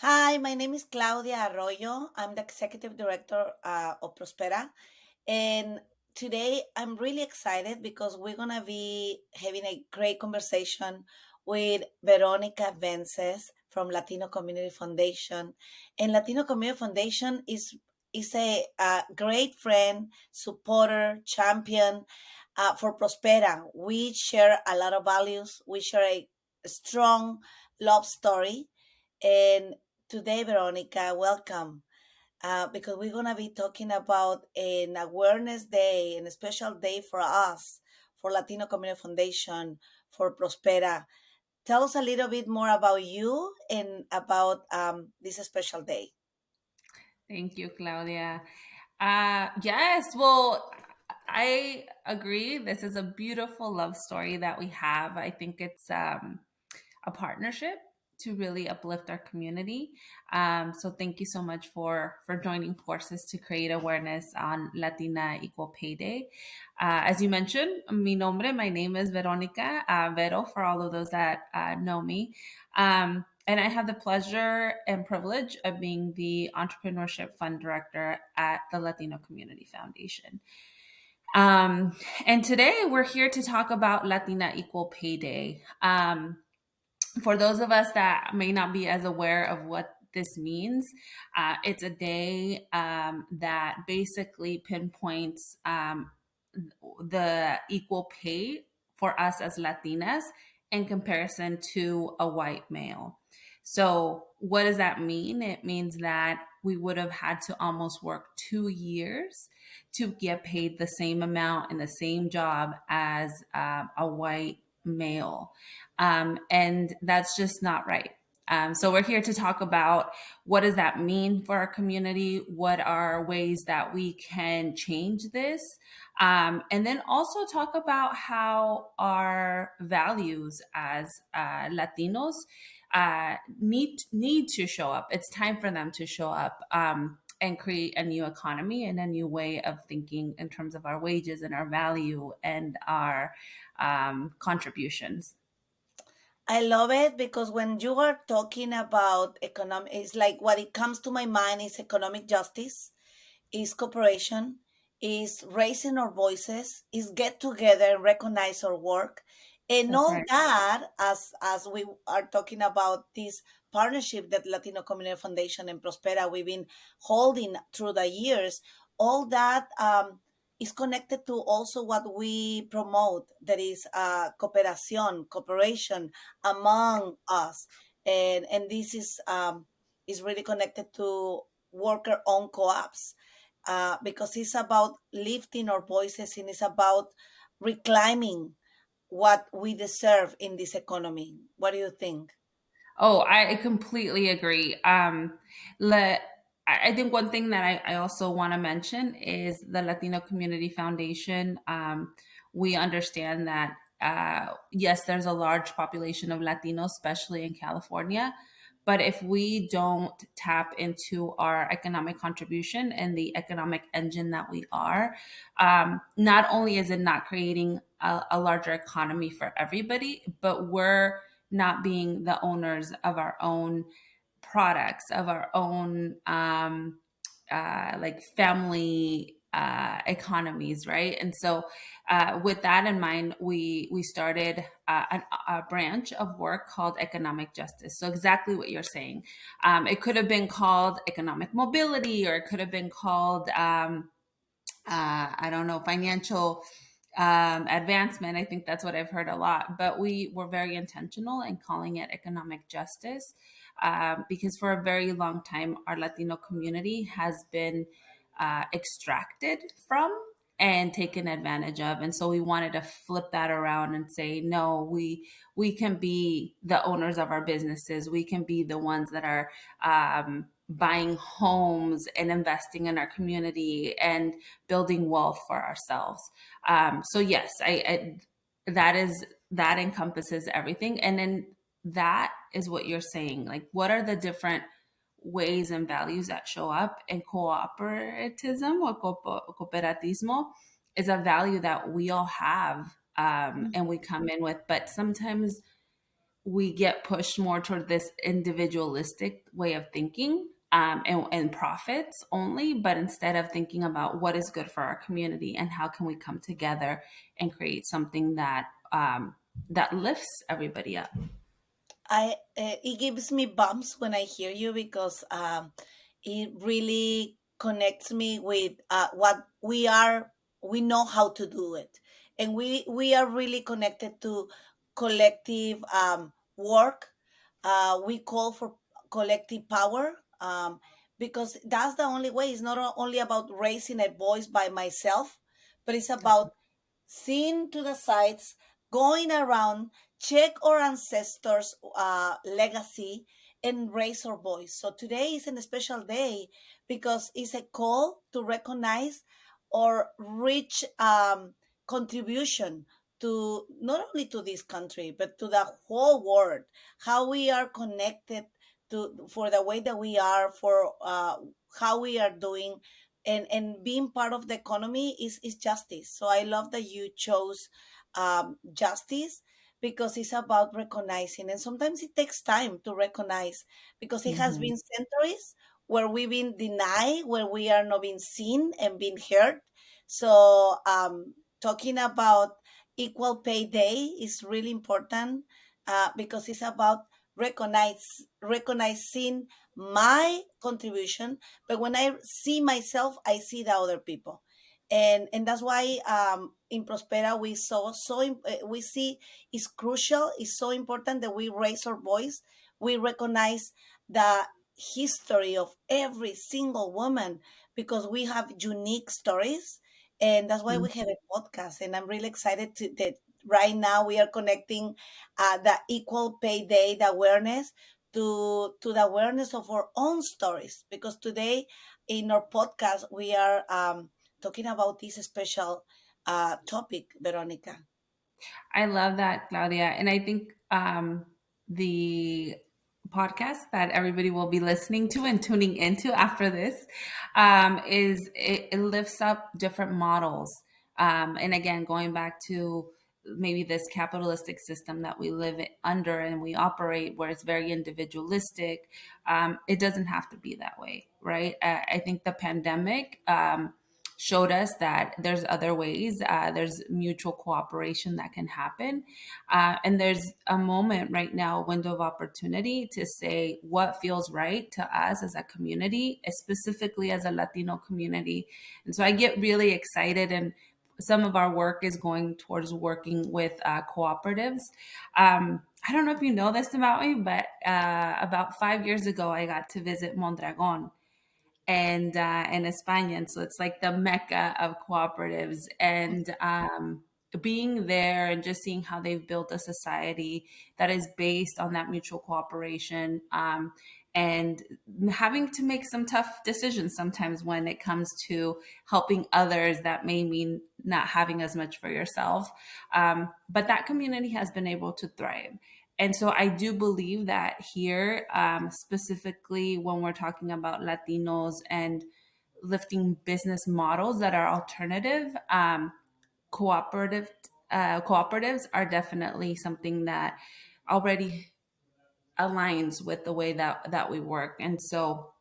Hi, my name is Claudia Arroyo. I'm the executive director uh, of Prospera. And today I'm really excited because we're going to be having a great conversation with Veronica Vences from Latino Community Foundation. And Latino Community Foundation is is a, a great friend, supporter, champion uh, for Prospera. We share a lot of values. We share a strong love story. And today, Veronica, welcome. Uh, because we're going to be talking about an awareness day and a special day for us, for Latino Community Foundation, for Prospera. Tell us a little bit more about you and about um, this special day. Thank you, Claudia. Uh, yes, well, I agree. This is a beautiful love story that we have. I think it's um, a partnership to really uplift our community. Um, so thank you so much for for joining forces to create awareness on Latina Equal Pay Day. Uh, as you mentioned, mi nombre, my name is Veronica uh, Vero for all of those that uh, know me. Um, and I have the pleasure and privilege of being the Entrepreneurship Fund Director at the Latino Community Foundation. Um, and today we're here to talk about Latina Equal Pay Day. Um, for those of us that may not be as aware of what this means, uh, it's a day um, that basically pinpoints um, the equal pay for us as Latinas in comparison to a white male. So, what does that mean? It means that we would have had to almost work two years to get paid the same amount in the same job as uh, a white male. Um, and that's just not right. Um, so we're here to talk about what does that mean for our community? What are ways that we can change this? Um, and then also talk about how our values as uh, Latinos uh, need need to show up. It's time for them to show up um, and create a new economy and a new way of thinking in terms of our wages and our value and our um, contributions. I love it because when you are talking about economic, it's like what it comes to my mind is economic justice, is cooperation, is raising our voices, is get together and recognize our work. And That's all right. that, as as we are talking about this partnership that Latino Community Foundation and Prospera we've been holding through the years, all that um, is connected to also what we promote that is uh, cooperación cooperation among us. And and this is um, is really connected to worker owned co-ops uh, because it's about lifting our voices and it's about reclaiming what we deserve in this economy. What do you think Oh, I completely agree. Um, let I I think one thing that I, I also want to mention is the Latino Community Foundation. Um, we understand that uh, yes, there's a large population of Latinos, especially in California. But if we don't tap into our economic contribution and the economic engine that we are, um, not only is it not creating a, a larger economy for everybody, but we're not being the owners of our own products, of our own um, uh, like family uh, economies, right? And so, uh, with that in mind, we we started uh, an, a branch of work called economic justice. So exactly what you're saying. Um, it could have been called economic mobility, or it could have been called um, uh, I don't know financial um, advancement. I think that's what I've heard a lot. But we were very intentional in calling it economic justice um, because for a very long time, our Latino community has been uh, extracted from and taken advantage of and so we wanted to flip that around and say no we we can be the owners of our businesses we can be the ones that are um, buying homes and investing in our community and building wealth for ourselves. Um, so yes I, I that is that encompasses everything. And then that is what you're saying like what are the different ways and values that show up and cooperativism or cooperatismo is a value that we all have um, and we come in with but sometimes we get pushed more toward this individualistic way of thinking um, and, and profits only, but instead of thinking about what is good for our community and how can we come together and create something that um, that lifts everybody up. I uh, it gives me bumps when I hear you because um, it really connects me with uh, what we are. We know how to do it, and we we are really connected to collective um, work. Uh, we call for collective power um, because that's the only way. It's not only about raising a voice by myself, but it's about seeing to the sides, going around, check our ancestors' uh, legacy, and raise our voice. So today is a special day because it's a call to recognize or rich um, contribution to not only to this country but to the whole world how we are connected to for the way that we are for uh, how we are doing and and being part of the economy is is justice so i love that you chose um, justice because it's about recognizing and sometimes it takes time to recognize because it mm-hmm. has been centuries where we've been denied where we are not being seen and being heard so um, talking about equal pay day is really important uh, because it's about recognize recognizing my contribution but when i see myself i see the other people and and that's why um, in prospera we saw so eh, we see it's crucial it's so important that we raise our voice we recognize the history of every single woman because we have unique stories and that's why mm-hmm. we have a podcast and i'm really excited to, that right now we are connecting uh, the equal pay day the awareness to to the awareness of our own stories because today in our podcast we are um, talking about this special uh, topic veronica. I love that claudia and i think um, the podcast that everybody will be listening to and tuning into after this um, is it, it, lifts up different models um, and again going back to maybe this capitalistic system that we live under and we operate where it's very individualistic um, it doesn't have to be that way right? I, I think the pandemic um, showed us that there's other ways uh, there's mutual cooperation that can happen. Uh, and there's a moment right now a window of opportunity to say what feels right to us as a community specifically as a latino community. And so i get really excited and some of our work is going towards working with uh, cooperatives. Um, I don't know if you know this about me, but uh, about five years ago, I got to visit Mondragon and uh, in España, so it's like the mecca of cooperatives. And um, being there and just seeing how they've built a society that is based on that mutual cooperation um, and having to make some tough decisions sometimes when it comes to helping others that may mean not having as much for yourself. Um, but that community has been able to thrive. And so i do believe that here um, specifically when we're talking about latinos and lifting business models that are alternative um, cooperative uh, cooperatives are definitely something that already aligns with the way that that we work and so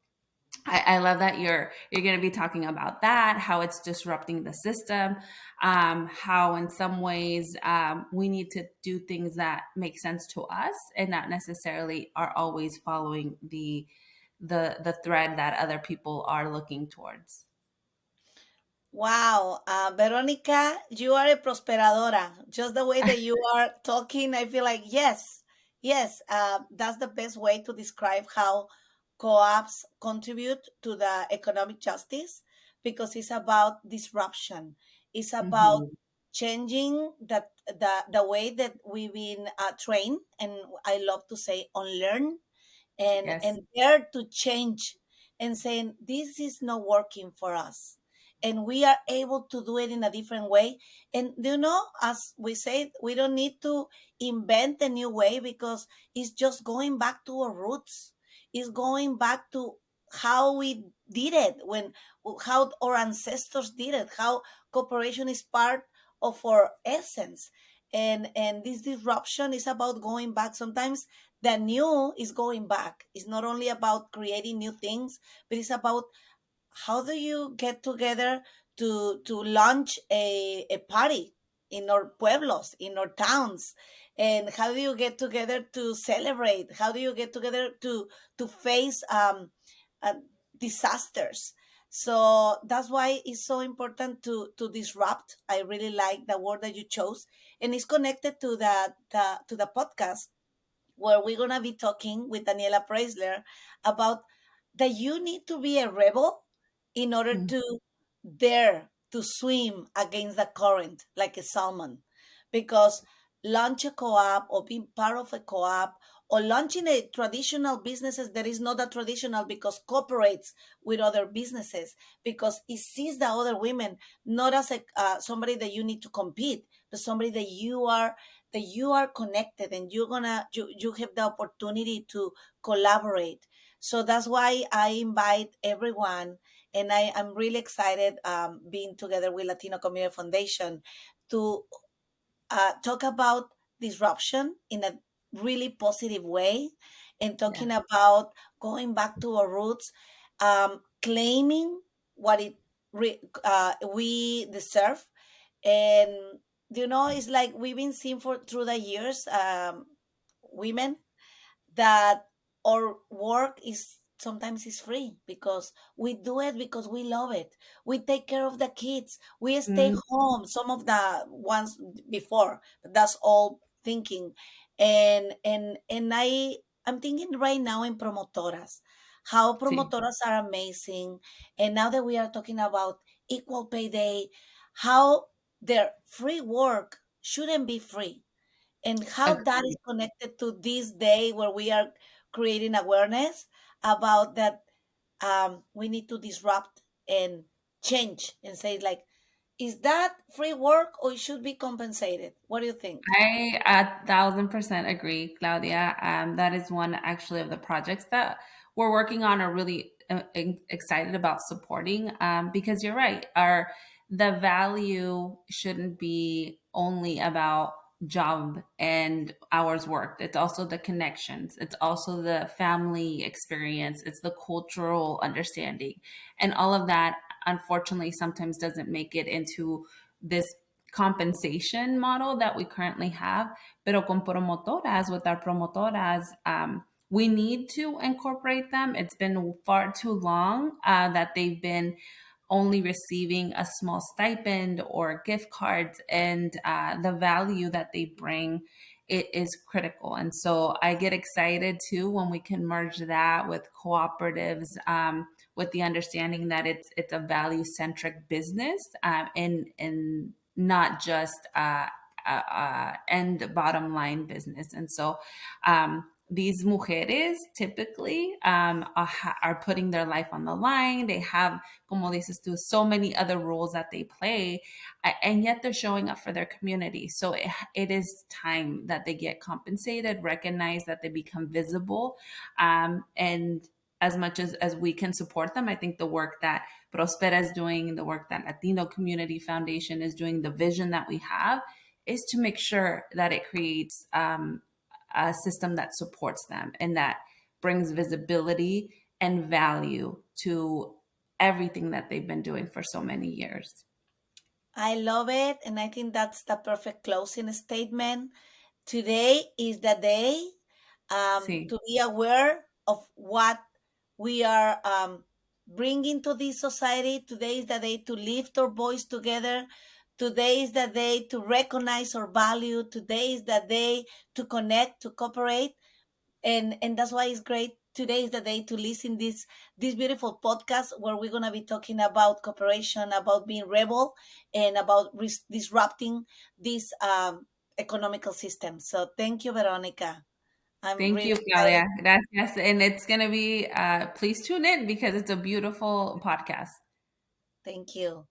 I, I love that you're you're going to be talking about that how it's disrupting the system um, how in some ways um, we need to do things that make sense to us and not necessarily are always following the the the thread that other people are looking towards Wow, uh, Veronica, you are a prosperadora. Just the way that you are talking, I feel like yes, Yes, uh, that's the best way to describe how co-ops contribute to the economic justice because it's about disruption. It's about mm-hmm. changing the, the the way that we've been uh, trained, and I love to say unlearn, and yes. and dare to change, and saying this is not working for us and we are able to do it in a different way. And you know, as we said, we don't need to invent a new way because it's just going back to our roots. It's going back to how we did it when how our ancestors did it, how cooperation is part of our essence. and and this disruption is about going back sometimes the new is going back it's not only about creating new things but it's about how do you get together to to launch a, a party in our pueblos in our towns? And how do you get together to celebrate? How do you get together to to face um, uh, disasters? So that's why it's so important to to disrupt. I really like the word that you chose. And it's connected to the, the to the podcast where we're gonna be talking with daniela preisler about that you need to be a rebel in order Mm. to dare to swim against the current like a salmon because launch a co-op or being part of a co-op or launching a traditional businesses that is not a traditional because cooperates with other businesses because it sees the other women not as a uh, somebody that you need to compete but somebody that you are that you are connected and you're gonna you, you have the opportunity to collaborate so that's why i invite everyone and I am really excited um, being together with Latino Community Foundation to uh, talk about disruption in a really positive way and talking Yeah. about going back to our roots, um, claiming what it uh, we deserve, and you know, it's like we've been seeing for through the years, um, women that our work is sometimes is free because we do it because we love it. We take care of the kids. We stay Mm, home some of the ones before but that's all thinking. And and and i i'm thinking right now in promotoras how sí. promotoras are amazing. And now that we are talking about equal pay day how their free work shouldn't be free. And how that is connected to this day where we are creating awareness about that um, we need to disrupt and change and say like is that free work or it should be compensated what do you think I a thousand percent agree, Claudia. Um, that is one actually of the projects that we're working on are really uh, excited about supporting um, because you're right. Our the value shouldn't be only about job and hours worked. It's also the connections. It's also the family experience. It's the cultural understanding, and all of that. Unfortunately, sometimes doesn't make it into this compensation model that we currently have, pero con promotoras, with our promotoras, um, we need to incorporate them. It's been far too long uh, that they've been only receiving a small stipend or gift cards, and uh, the value that they bring it is critical. And so I get excited too when we can merge that with cooperatives. Um, with the understanding that it's it's a value centric business um, and and not just uh, uh, uh, end bottom line business. And so um, these mujeres typically um, are, are, putting their life on the line. They have, como dices tú, so many other roles that they play, and yet they're showing up for their community. So it, it is time that they get compensated, recognize that they become visible, um, and as much as, as we can support them, I think the work that Prospera is doing, the work that Latino Community Foundation is doing, the vision that we have is to make sure that it creates um, a system that supports them and that brings visibility and value to everything that they've been doing for so many years. I love it. And I think that's the perfect closing statement. Today is the day um, Sí. to be aware of what we are um, bringing to this society. Today is the day to lift our voice together. Today is the day to recognize our value. Today is the day to connect, to cooperate. And, and that's why it's great. Today is the day to listen this this beautiful podcast where we're gonna be talking about cooperation, about being rebel, and about disrupting this um, economical system. So thank you, Veronica. I'm Thank really you, excited. Claudia. Gracias. And it's going to be, uh, please tune in because it's a beautiful podcast. Thank you.